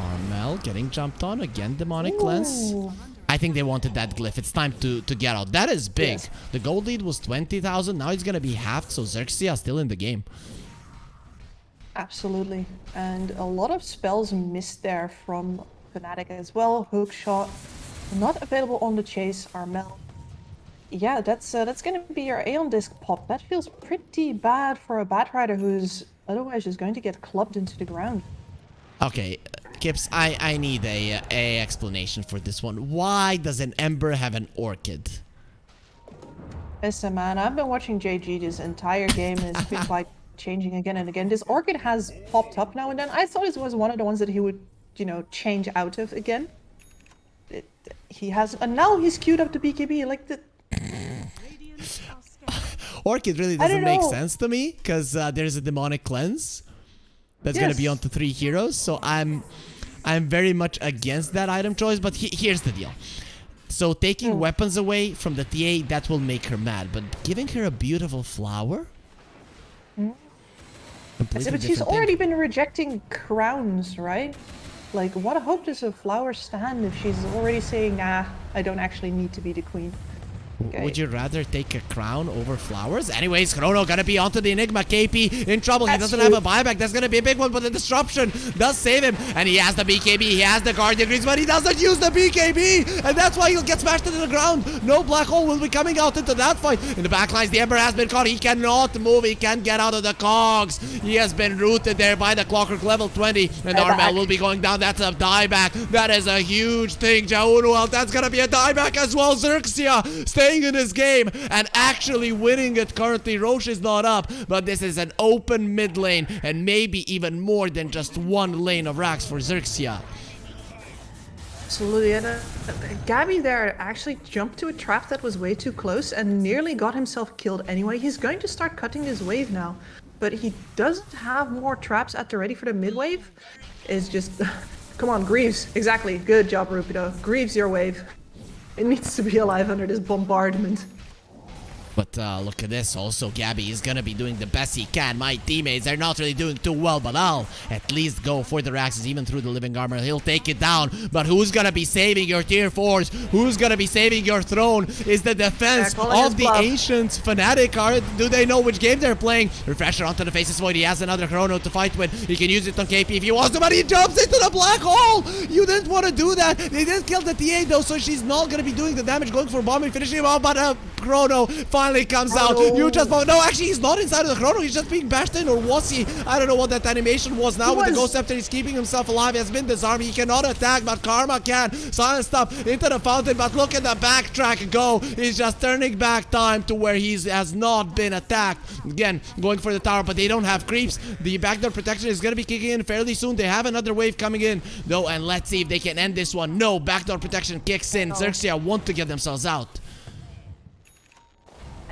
Armel getting jumped on again. Demonic cleanse. Ooh. I think they wanted that glyph. It's time to to get out. That is big. Yes. The gold lead was twenty thousand. Now it's gonna be half, So Xerxia still in the game. Absolutely. And a lot of spells missed there from Fnatic as well. Hook shot, not available on the chase. Armel. Yeah, that's uh, that's gonna be your Aeon Disc pop. That feels pretty bad for a Batrider who's otherwise just going to get clubbed into the ground. Okay, Kips, I I need a uh, a explanation for this one. Why does an Ember have an orchid? Listen, man, I've been watching JG this entire game and it's been like changing again and again. This orchid has popped up now and then. I thought it was one of the ones that he would, you know, change out of again. It, he has, and now he's queued up the BKB. Like the, Orchid really doesn't make sense to me because uh, there's a demonic cleanse that's gonna be Yes. onto three heroes. So I'm I'm very much against that item choice. But he- here's the deal. So taking Hmm. weapons away from the TA that will make her mad, but giving her a beautiful flower. Said, but she's thing. already been rejecting crowns, right? Like, what hope does a flower stand if she's already saying, nah, I don't actually need to be the queen? Okay. Would you rather take a crown over flowers? Anyways, Chrono gonna be onto the Enigma. KP in trouble. he doesn't true. have a buyback. That's gonna be a big one, but the disruption does save him. And he has the BKB. He has the Guardian Greaves, but he doesn't use the BKB. And that's why he'll get smashed into the ground. No black hole will be coming out into that fight. In the back lines, the Ember has been caught. He cannot move. He can't get out of the cogs. He has been rooted there by the Clockwork level 20. And. Armel will be going down. That's a dieback. That is a huge thing. Jaunuel, that's gonna be a dieback as well. Xerxia staying in this game and actually winning it currently. Rosh is not up, but this is an open mid lane and maybe even more than just one lane of racks for Xerxia. Absolutely. And uh, Gabby there actually jumped to a trap that was way too close and nearly got himself killed anyway. He's going to start cutting his wave now, but he doesn't have more traps at the ready for the mid wave. Is just, come on, Greaves. Exactly. Good job, Rupido. Greaves your wave. It needs to be alive under this bombardment. But uh, look at this. Also, Gabby is gonna be doing the best he can. My teammates are not really doing too well, but I'll at least go for the Raxes, even through the living armor. He'll take it down. But who's gonna be saving your tier fours? Who's gonna be saving your throne? Is the defense Yeah, calling his of the bluff. ancients Fnatic? Are do they know which game they're playing? Refresher onto the faceless void. He has another chrono to fight with. He can use it on KP if he wants to, but he jumps into the black hole. You didn't want to do that. They didn't kill the TA though, so she's not gonna be doing the damage, going for bombing, finishing him off. But uh, chrono finally comes out. You just no, actually he's not inside of the chrono. He's just being bashed in, or was he? I don't know what that animation was. Now He with the ghost scepter, he's keeping himself alive. He has been disarmed. He cannot attack, but Karma can. Silence up into the fountain, but look at the backtrack go. He's just turning back time to where he has not been attacked. Again, going for the tower, but they don't have creeps. The backdoor protection is going to be kicking in fairly soon. They have another wave coming in, though, and let's see if they can end this one. No, backdoor protection kicks in. Xerxia want to get themselves out.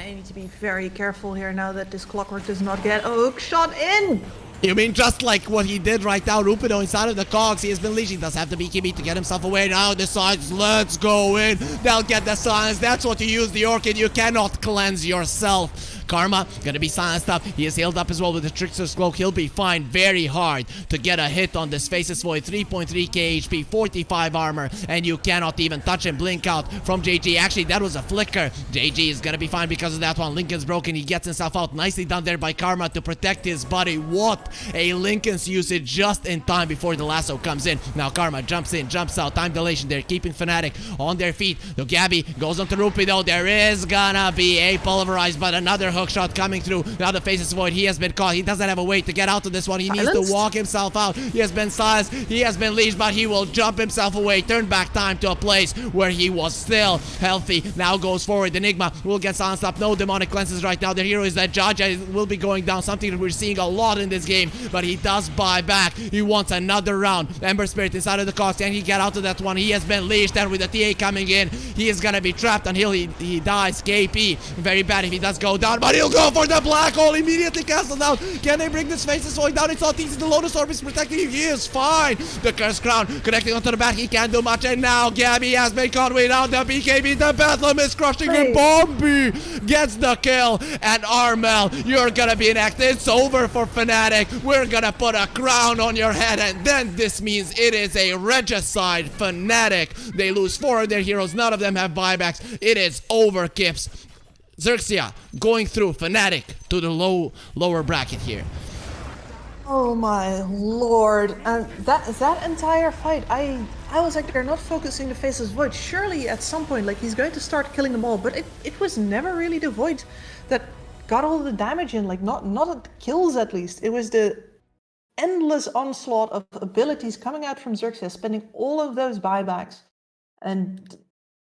I need to be very careful here now that this clockwork does not get a shot in. You mean just like what he did right now, Rupido inside of the cogs. He has been leashing. Does have the BKB to get himself away. Now decides, let's go in. They'll get the silence. That's what you use the Orchid. You cannot cleanse yourself. Karma gonna be silenced up. He is healed up as well with the Trickster's Cloak. He'll be fine very hard to get a hit on this Faceless Void. 3.3k HP, 45 armor, and you cannot even touch him. Blink out from JG. Actually, that was a flicker. JG is gonna be fine because of that one. Linken's broken. He gets himself out. Nicely done there by Karma to protect his body. What a Linken's usage just in time before the lasso comes in. Now Karma jumps in, jumps out. Time dilation They're keeping Fnatic on their feet. The Gabby goes on to Rupido. There is gonna be a pulverized, but another hook shot coming through. Now the faceless void. He has been caught. He doesn't have a way to get out of this one. He needs to walk himself out. He has been silenced. He has been leashed, but he will jump himself away. Turn back time to a place where he was still healthy. Now goes forward. Enigma will get silenced up. No demonic cleanses right now. The hero is that Jaja will be going down. Something that we're seeing a lot in this game, but he does buy back. He wants another round. Ember Spirit inside of the cogs. Can he get out of that one? He has been leashed, and with the TA coming in, he is gonna be trapped until he, he dies. KP, very bad if he does go down, but he'll go for the black hole. Immediately canceled out. Can they bring this faces going down? It's not easy. The Lotus Orb is protecting him. He is fine. The Curse Crown connecting onto the back. He can't do much, and now Gabby has been caught without the BKB. The Bedlam is crushing him. Bombi gets the kill, and Armel, you're gonna be next. It's over for Fnatic. We're gonna put a crown on your head, and then this means it is a regicide Fnatic. They lose four of their heroes. None of them have buybacks. It is over, Kips. Xerxia going through Fnatic to the low lower bracket here. Oh my lord! And that that entire fight, I I was like, they're not focusing the faceless void. Surely at some point, like he's going to start killing them all. But it, it was never really the void that got all the damage in. Like not not the kills at least. It was the endless onslaught of abilities coming out from Xerxia, spending all of those buybacks, and